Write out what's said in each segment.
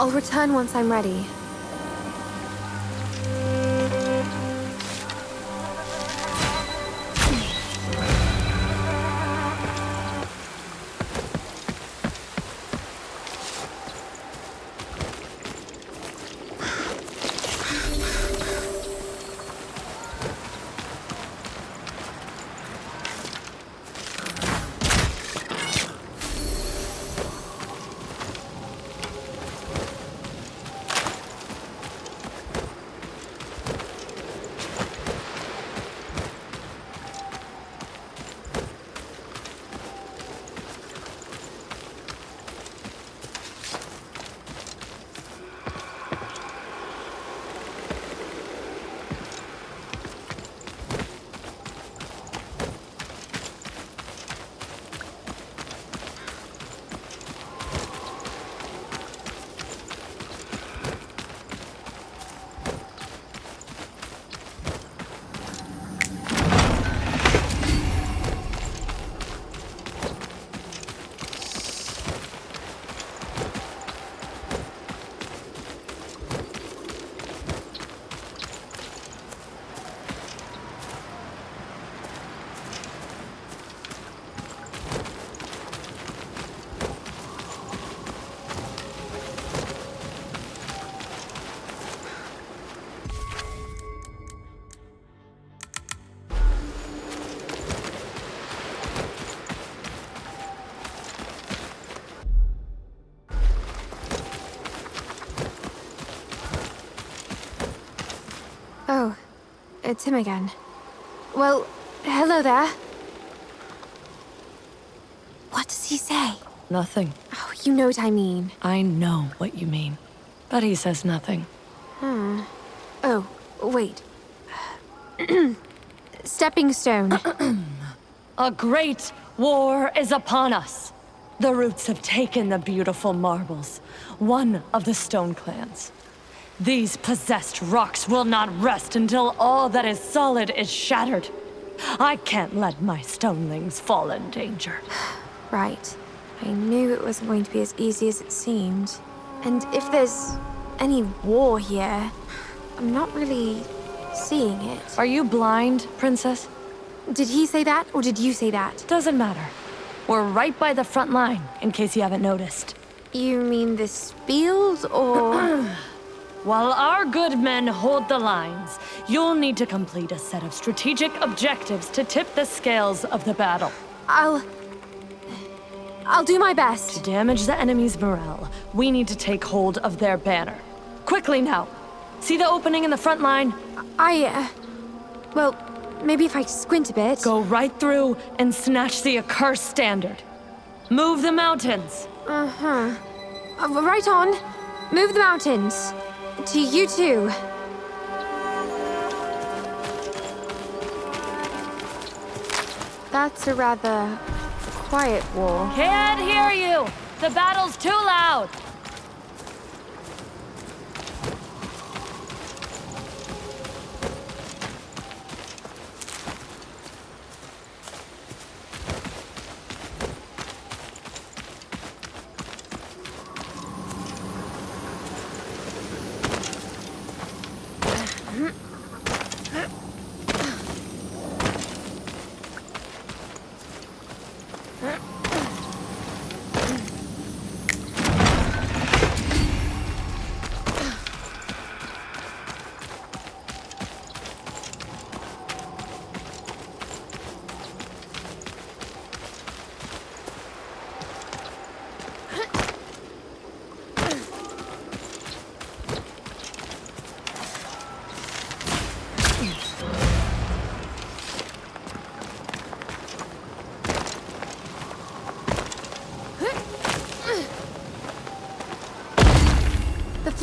I'll return once I'm ready. It's him again. Well, hello there. What does he say? Nothing. Oh, you know what I mean. I know what you mean. But he says nothing. Hmm. Oh, wait. Stepping stone. A great war is upon us. The roots have taken the beautiful marbles, one of the stone clans. These possessed rocks will not rest until all that is solid is shattered. I can't let my stonelings fall in danger. right. I knew it wasn't going to be as easy as it seemed. And if there's any war here, I'm not really seeing it. Are you blind, Princess? Did he say that, or did you say that? Doesn't matter. We're right by the front line, in case you haven't noticed. You mean this field, or...? While our good men hold the lines, you'll need to complete a set of strategic objectives to tip the scales of the battle. I'll... I'll do my best. To damage the enemy's morale, we need to take hold of their banner. Quickly now! See the opening in the front line? I, uh... Well, maybe if I squint a bit. Go right through and snatch the accursed standard. Move the mountains! Uh-huh. Uh, right on. Move the mountains. To you too. That's a rather quiet war. Can't hear you! The battle's too loud!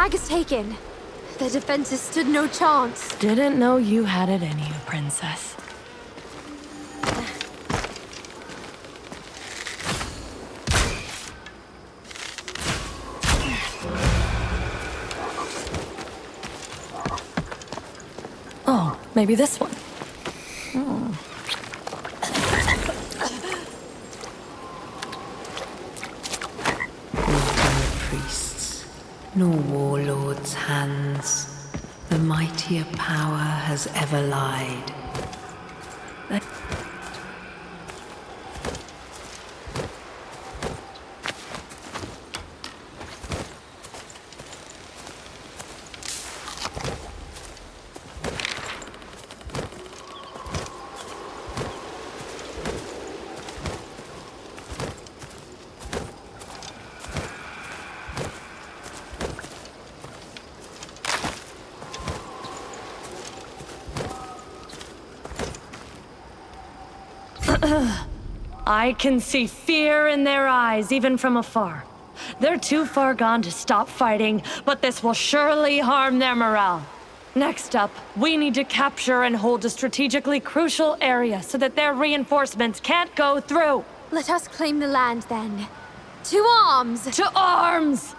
Flag is taken. The defenses stood no chance. Didn't know you had it in you, Princess. Oh, maybe this one. Hmm. The priests. Nor warlords' hands. The mightier power has ever lied. I can see fear in their eyes, even from afar. They're too far gone to stop fighting, but this will surely harm their morale. Next up, we need to capture and hold a strategically crucial area so that their reinforcements can't go through. Let us claim the land then. To arms! To arms!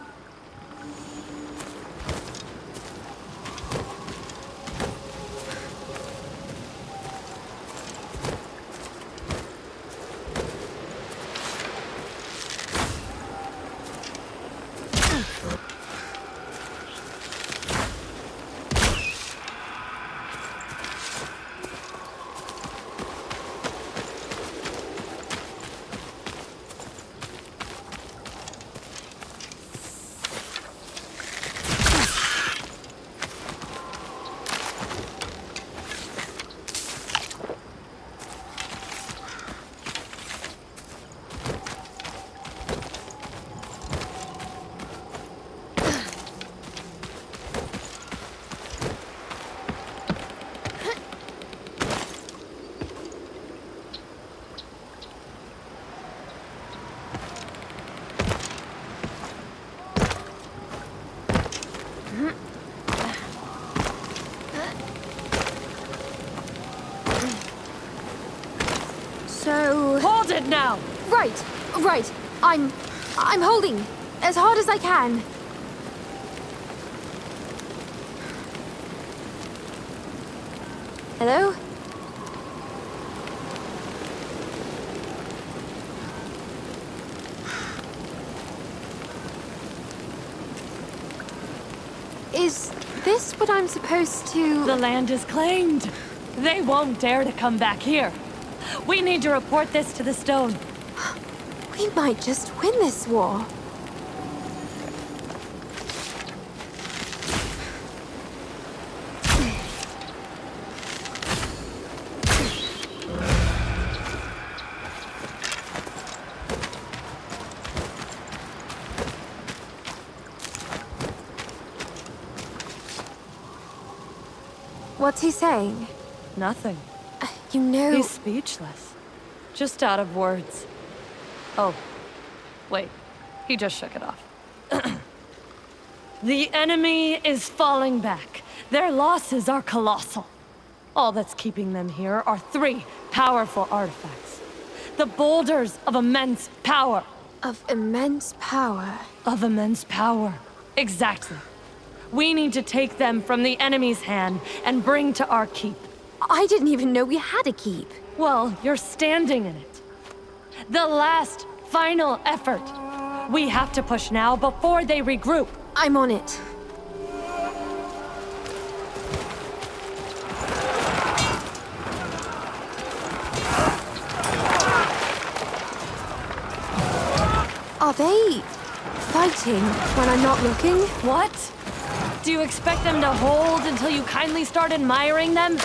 So... Hold it now! Right, right. I'm... I'm holding. As hard as I can. Hello? Is this what I'm supposed to... The land is claimed. They won't dare to come back here. We need to report this to the stone. We might just win this war. What's he saying? Nothing. You know... He's speechless. Just out of words. Oh. Wait. He just shook it off. the enemy is falling back. Their losses are colossal. All that's keeping them here are three powerful artifacts. The boulders of immense power. Of immense power. Of immense power. Exactly. We need to take them from the enemy's hand and bring to our keep. I didn't even know we had a keep. Well, you're standing in it. The last, final effort. We have to push now before they regroup. I'm on it. Are they fighting when I'm not looking? What? Do you expect them to hold until you kindly start admiring them?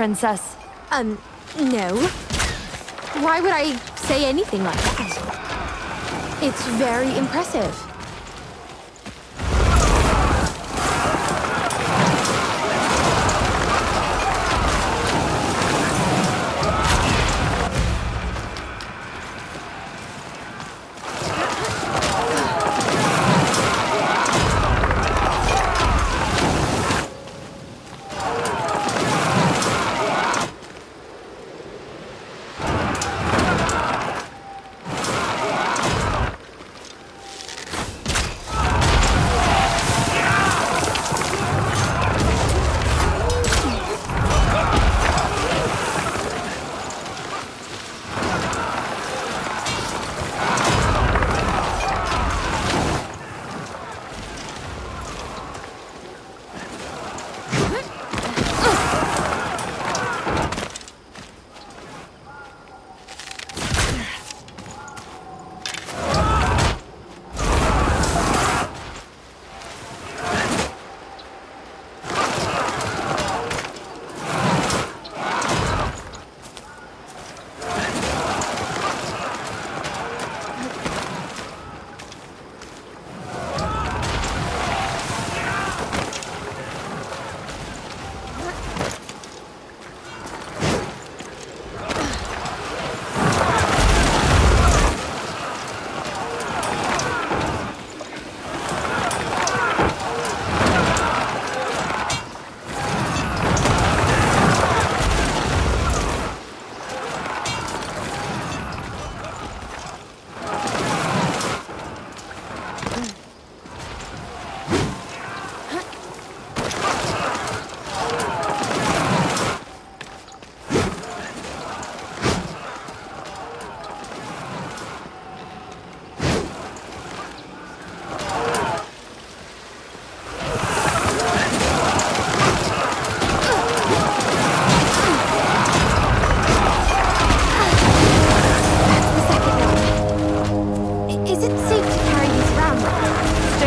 princess. Um, no. Why would I say anything like that? It's very impressive.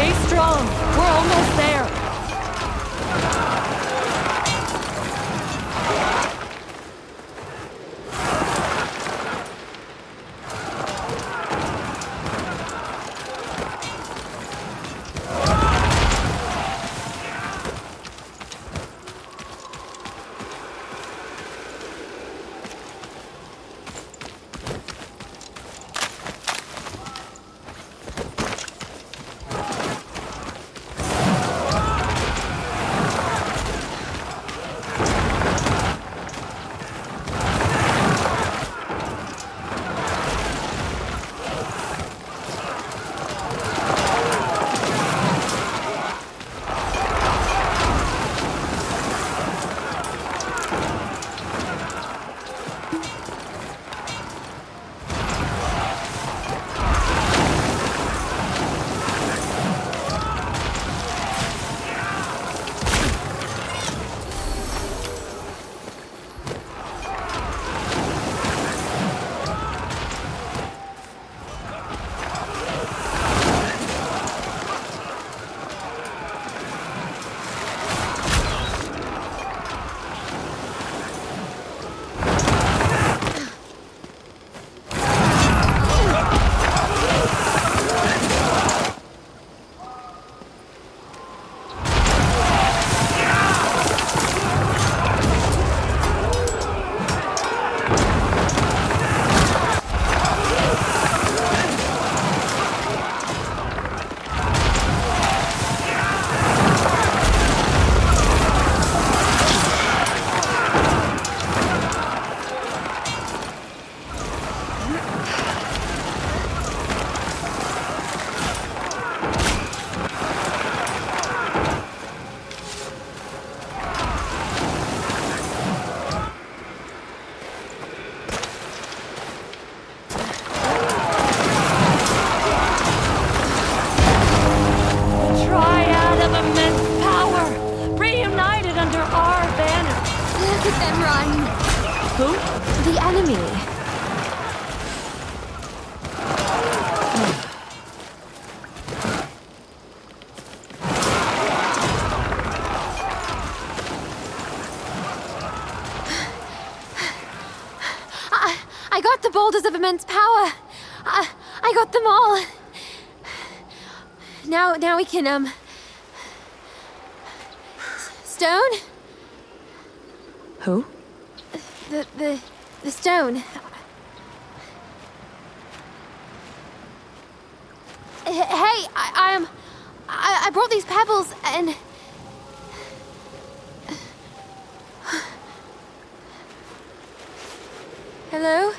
Stay strong. We're almost then run. Who? The enemy. I, I got the boulders of immense power. I, I got them all. Now, now we can, um... Stone? Who? The, the, the stone. Hey, I, am... I, I brought these pebbles and... Hello?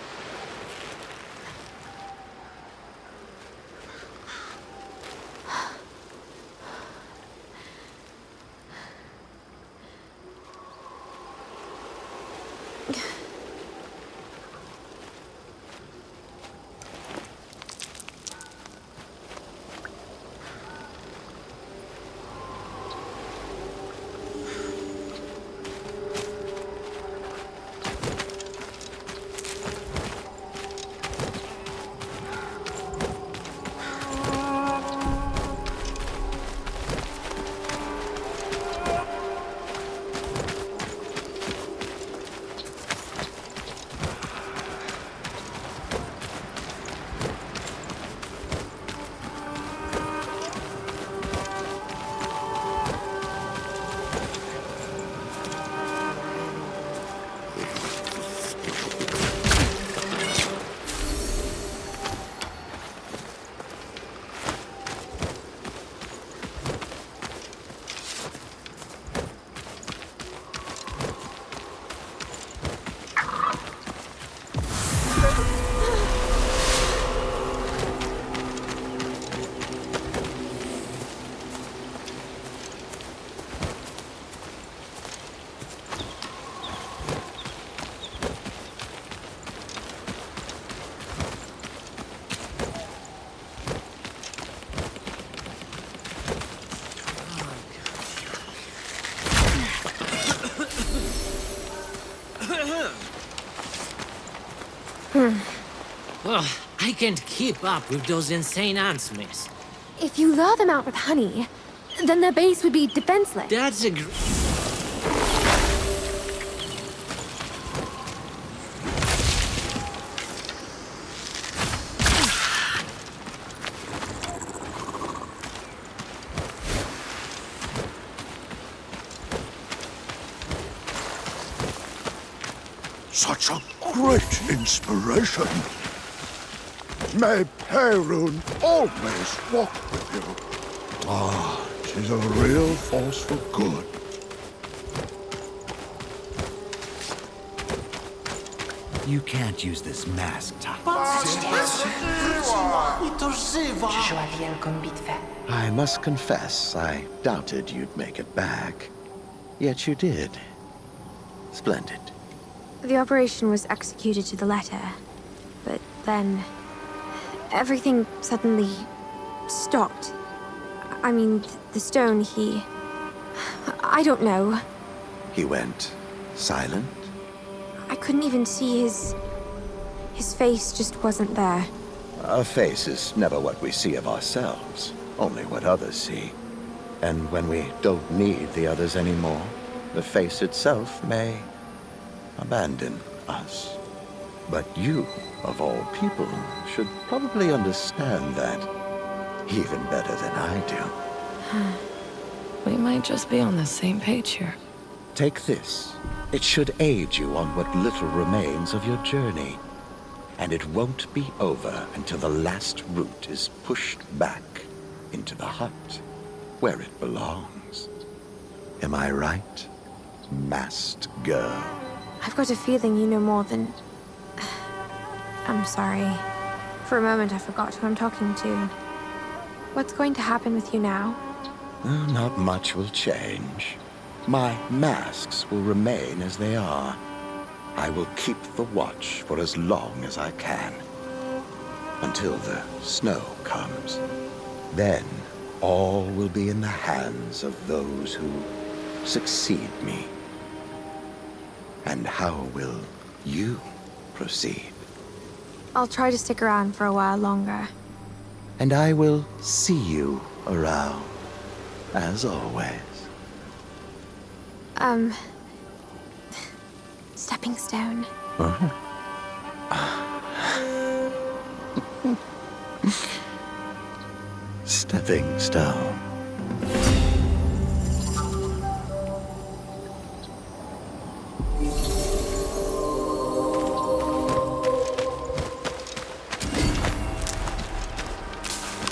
Ugh, can't keep up with those insane ants, miss. If you lure them out with honey, then their base would be defenseless. That's a gr- Such a great inspiration. May Perun always walk with you. Ah, she's a real force for good. You can't use this mask, Top. Przyszła wielką bitwę. I must confess, I doubted you'd make it back. Yet you did. Splendid. The operation was executed to the letter, but then everything suddenly stopped. I mean, the stone, he. I don't know. He went silent. I couldn't even see his. His face just wasn't there. A face is never what we see of ourselves, only what others see. And when we don't need the others anymore, the face itself may abandon us. But you, of all people, should probably understand that even better than I do. We might just be on the same page here. Take this. It should aid you on what little remains of your journey. And it won't be over until the last root is pushed back into the hut, where it belongs. Am I right, masked girl? I've got a feeling you know more than. I'm sorry. For a moment, I forgot who I'm talking to. What's going to happen with you now? Uh, Not much will change. My masks will remain as they are. I will keep the watch for as long as I can. Until the snow comes. Then all will be in the hands of those who succeed me. And how will you proceed? I'll try to stick around for a while longer. And I will see you around, as always. Um... Stepping stone. Uh -huh. Stepping stone.